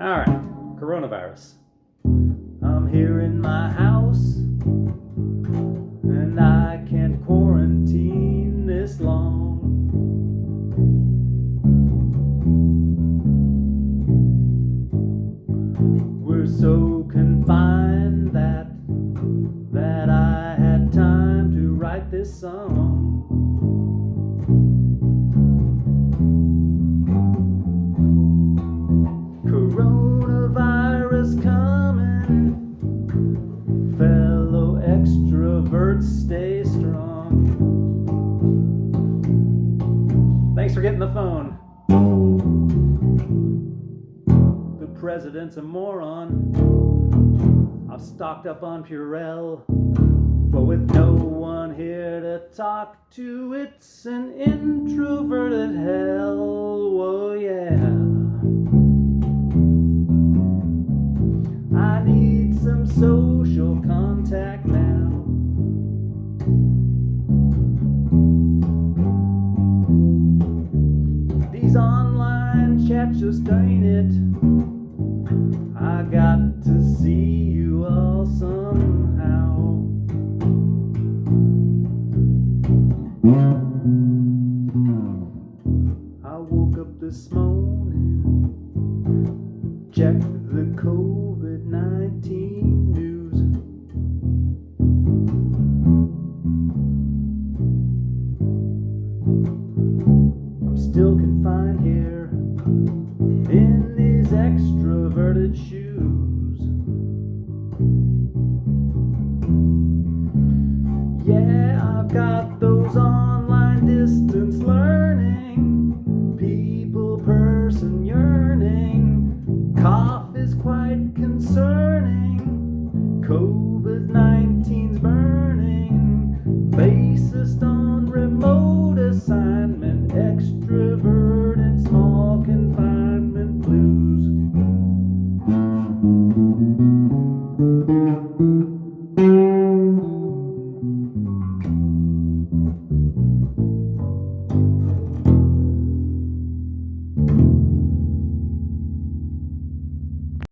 All right, coronavirus. I'm here in my house, and I can't quarantine this long. We're so confined extroverts, stay strong. Thanks for getting the phone. The president's a moron. I've stocked up on Purell, but with no one here to talk to, it's an introverted hell. Whoa, yeah. I need some social contact now. Chats just ain't it. I got to see you all somehow. I woke up this morning, checked the COVID 19 news. I'm still confined here in these extroverted shoes. Yeah, I've got those online distance learning, people, person yearning. Cough is quite concerning. COVID 19's burning. Basis